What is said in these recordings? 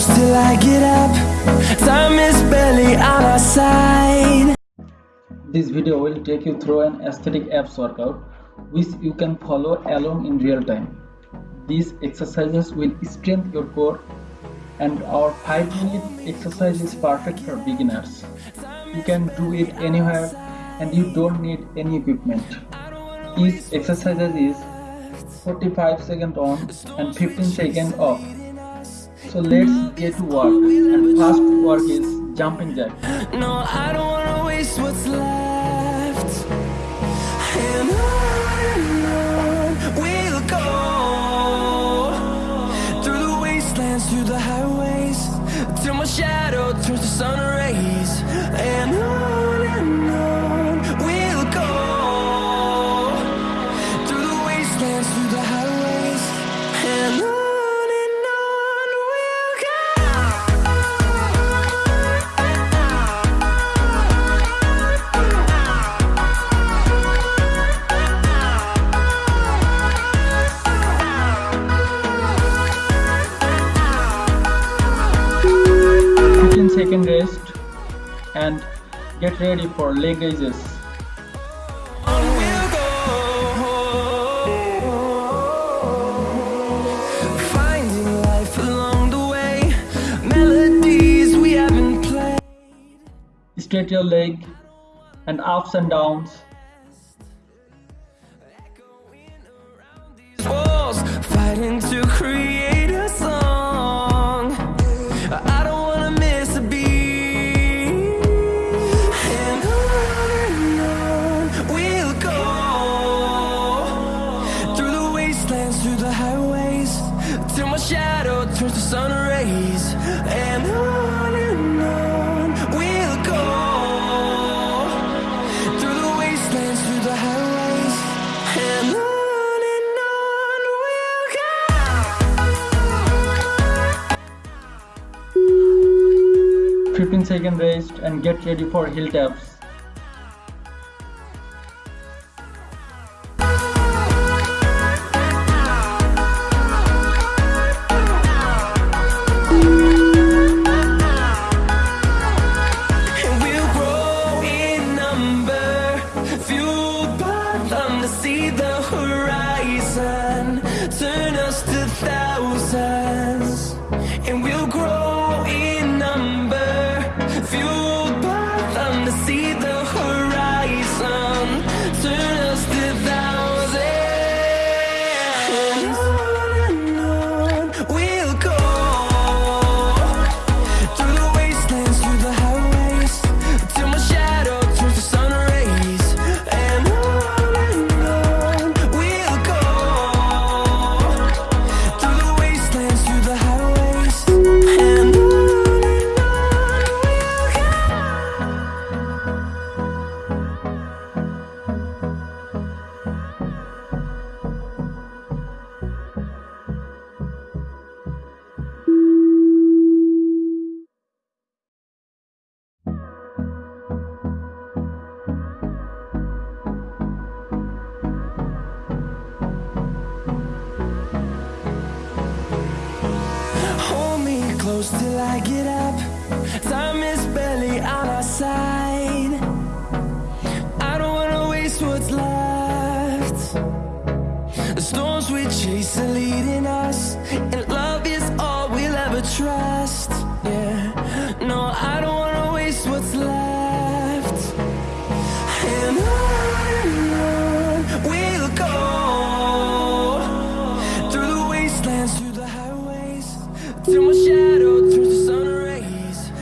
close till I get up. Time is barely on our side. This video will take you through an aesthetic abs workout which you can follow along in real time. These exercises will strengthen your core and our 5 minute exercise is perfect for beginners. You can do it anywhere and you don't need any equipment. Each exercise is 45 seconds on and 15 seconds off. So let's get to work and first work is jumping jack. No, I don't wanna waste what's left. Second rest and get ready for leg raises. On we'll go. Finding life along the way, melodies we haven't played. Straight your leg and ups and downs. fighting 15 second rest and get ready for heel taps. Close till I get up.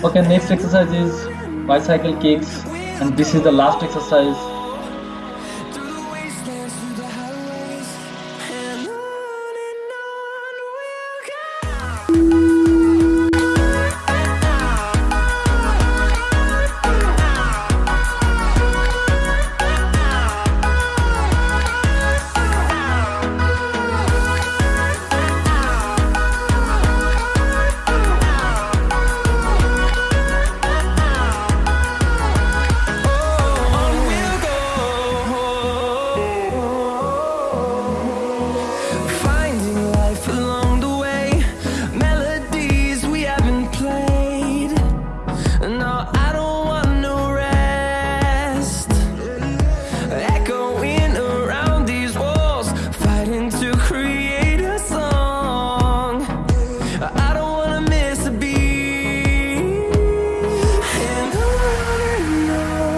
Okay, next exercise is bicycle kicks and this is the last exercise